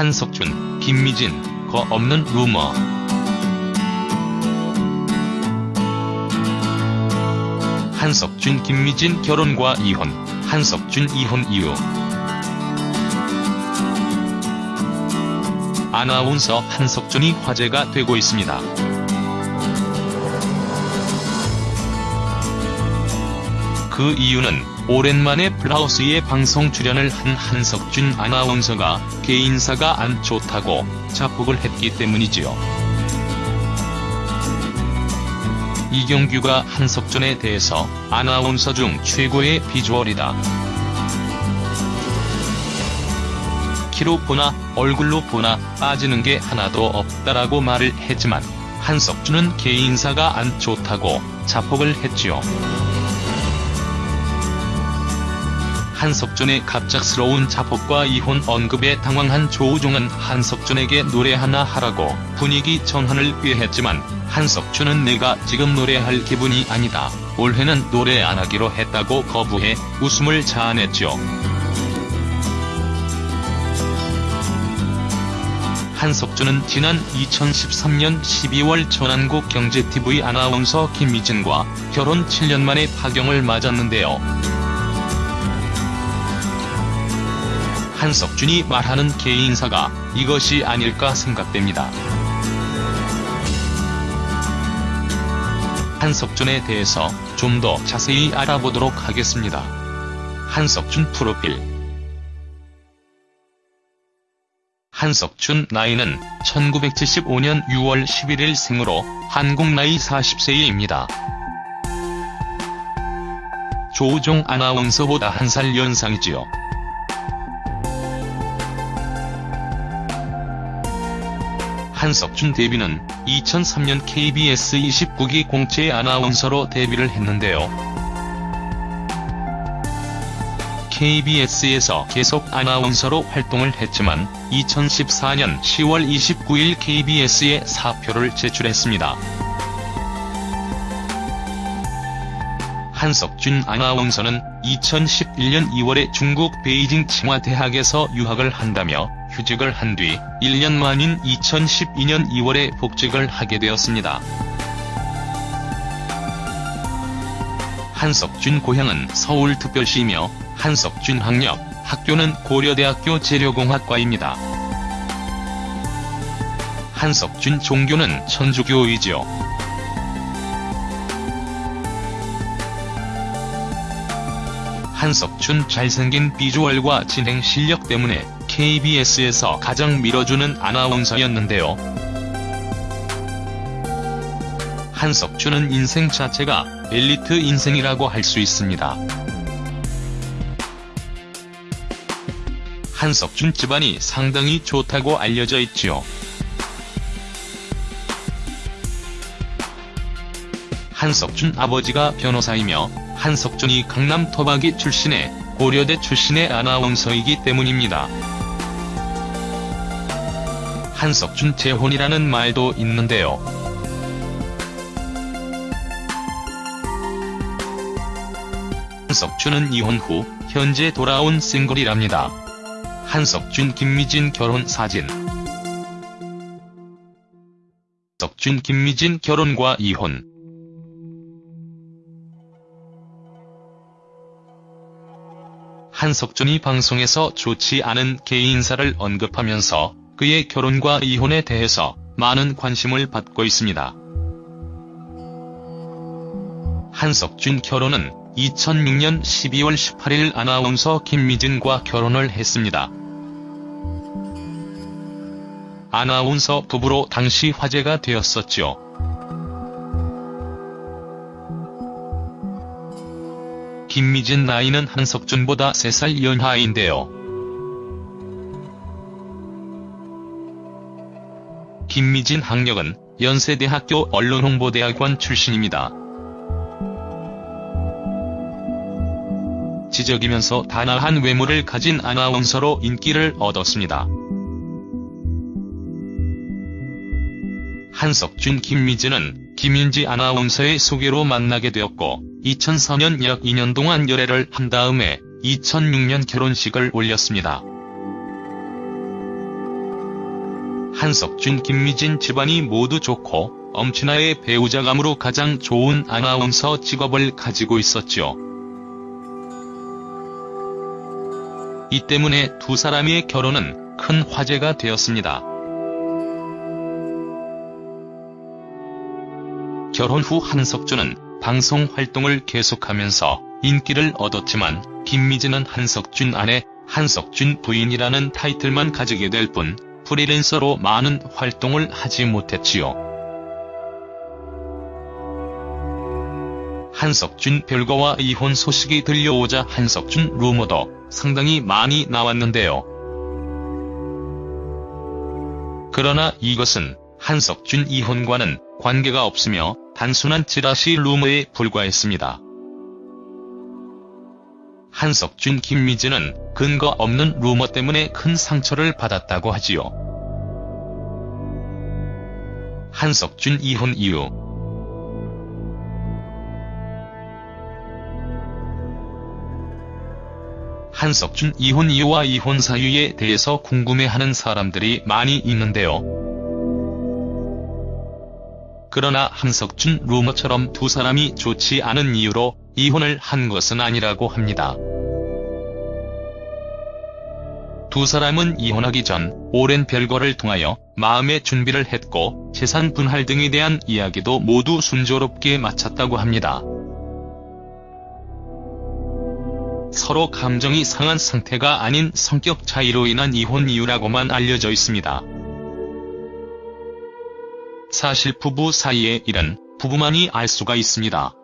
한석준, 김미진, 거 없는 루머. 한석준 김미진 결혼과 이혼, 한석준 이혼 이유. 아나운서 한석준이 화제가 되고 있습니다. 그 이유는 오랜만에 플라우스에 방송 출연을 한 한석준 아나운서가 개인사가 안 좋다고 자폭을 했기 때문이지요. 이경규가 한석준에 대해서 아나운서 중 최고의 비주얼이다. 키로 보나 얼굴로 보나 빠지는 게 하나도 없다라고 말을 했지만 한석준은 개인사가 안 좋다고 자폭을 했지요. 한석준의 갑작스러운 자폭과 이혼 언급에 당황한 조우종은 한석준에게 노래 하나 하라고 분위기 전환을 꾀했지만 한석준은 내가 지금 노래할 기분이 아니다. 올해는 노래 안 하기로 했다고 거부해 웃음을 자아냈죠. 한석준은 지난 2013년 12월 전한국 경제TV 아나운서 김미진과 결혼 7년 만에 파경을 맞았는데요. 한석준이 말하는 개인사가 이것이 아닐까 생각됩니다. 한석준에 대해서 좀 더 자세히 알아보도록 하겠습니다. 한석준 프로필 한석준 나이는 1975년 6월 11일 생으로 한국 나이 40세입니다. 조우종 아나운서보다 한 살 연상이지요. 한석준 데뷔는 2003년 KBS 29기 공채 아나운서로 데뷔를 했는데요. KBS에서 계속 아나운서로 활동을 했지만 2014년 10월 29일 KBS에 사표를 제출했습니다. 한석준 아나운서는 2011년 2월에 중국 베이징 칭화대학에서 유학을 한다며 휴직을 한 뒤 1년 만인 2012년 2월에 복직을 하게 되었습니다. 한석준 고향은 서울특별시이며 한석준 학력, 학교는 고려대학교 재료공학과입니다. 한석준 종교는 천주교이지요. 한석준 잘생긴 비주얼과 진행 실력 때문에 KBS에서 가장 밀어주는 아나운서였는데요. 한석준은 인생 자체가 엘리트 인생이라고 할 수 있습니다. 한석준 집안이 상당히 좋다고 알려져 있지요. 한석준 아버지가 변호사이며 한석준이 강남 토박이 출신의 고려대 출신의 아나운서이기 때문입니다. 한석준 재혼이라는 말도 있는데요. 한석준은 이혼 후 현재 돌아온 싱글이랍니다. 한석준 김미진 결혼 사진 석준 김미진 결혼과 이혼 한석준이 방송에서 좋지 않은 개인사를 언급하면서 그의 결혼과 이혼에 대해서 많은 관심을 받고 있습니다. 한석준 결혼은 2006년 12월 18일 아나운서 김미진과 결혼을 했습니다. 아나운서 부부로 당시 화제가 되었었죠. 김미진 나이는 한석준보다 3살 연하인데요. 김미진 학력은 연세대학교 언론홍보대학원 출신입니다. 지적이면서 단아한 외모를 가진 아나운서로 인기를 얻었습니다. 한석준 김미진은 김윤지 아나운서의 소개로 만나게 되었고 2004년 약 2년 동안 열애를 한 다음에 2006년 결혼식을 올렸습니다. 한석준 김미진 집안이 모두 좋고 엄친아의 배우자감으로 가장 좋은 아나운서 직업을 가지고 있었죠. 이 때문에 두 사람의 결혼은 큰 화제가 되었습니다. 결혼 후 한석준은 방송 활동을 계속하면서 인기를 얻었지만 김미진은 한석준 아내, 한석준 부인이라는 타이틀만 가지게 될 뿐 프리랜서로 많은 활동을 하지 못했지요. 한석준 별거와 이혼 소식이 들려오자 한석준 루머도 상당히 많이 나왔는데요. 그러나 이것은 한석준 이혼과는 관계가 없으며 단순한 찌라시 루머에 불과했습니다. 한석준 김미진은 근거 없는 루머 때문에 큰 상처를 받았다고 하지요. 한석준 이혼 이유 한석준 이혼 이유와 이혼 사유에 대해서 궁금해하는 사람들이 많이 있는데요. 그러나 한석준 루머처럼 두 사람이 좋지 않은 이유로 이혼을 한 것은 아니라고 합니다. 두 사람은 이혼하기 전 오랜 별거를 통하여 마음의 준비를 했고 재산 분할 등에 대한 이야기도 모두 순조롭게 마쳤다고 합니다. 서로 감정이 상한 상태가 아닌 성격 차이로 인한 이혼 이유라고만 알려져 있습니다. 사실 부부 사이의 일은 부부만이 알 수가 있습니다.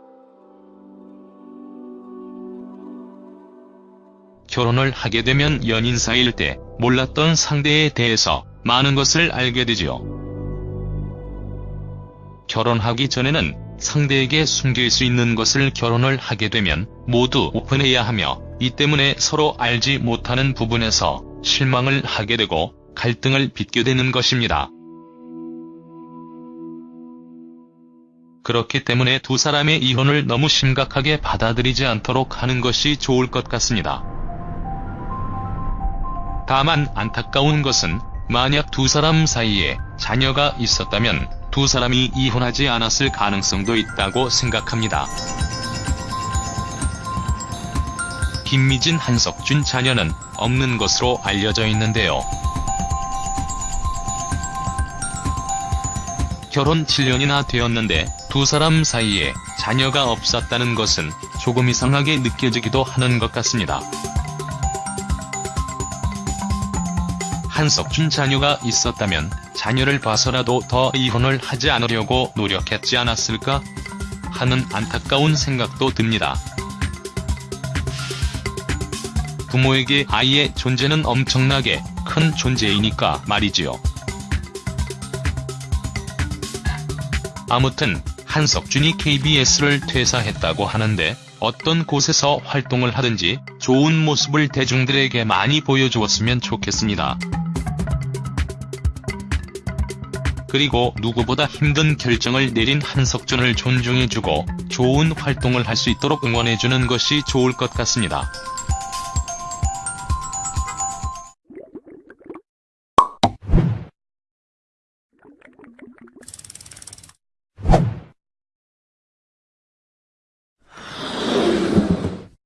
결혼을 하게 되면 연인 사이일 때 몰랐던 상대에 대해서 많은 것을 알게 되지요. 결혼하기 전에는 상대에게 숨길 수 있는 것을 결혼을 하게 되면 모두 오픈해야 하며 이 때문에 서로 알지 못하는 부분에서 실망을 하게 되고 갈등을 빚게 되는 것입니다. 그렇기 때문에 두 사람의 이혼을 너무 심각하게 받아들이지 않도록 하는 것이 좋을 것 같습니다. 다만 안타까운 것은 만약 두 사람 사이에 자녀가 있었다면 두 사람이 이혼하지 않았을 가능성도 있다고 생각합니다. 김미진 한석준 자녀는 없는 것으로 알려져 있는데요. 결혼 7년이나 되었는데 두 사람 사이에 자녀가 없었다는 것은 조금 이상하게 느껴지기도 하는 것 같습니다. 한석준 자녀가 있었다면 자녀를 봐서라도 더 이혼을 하지 않으려고 노력했지 않았을까 하는 안타까운 생각도 듭니다. 부모에게 아이의 존재는 엄청나게 큰 존재이니까 말이지요. 아무튼 한석준이 KBS를 퇴사했다고 하는데 어떤 곳에서 활동을 하든지 좋은 모습을 대중들에게 많이 보여주었으면 좋겠습니다. 그리고 누구보다 힘든 결정을 내린 한석준을 존중해주고 좋은 활동을 할 수 있도록 응원해주는 것이 좋을 것 같습니다.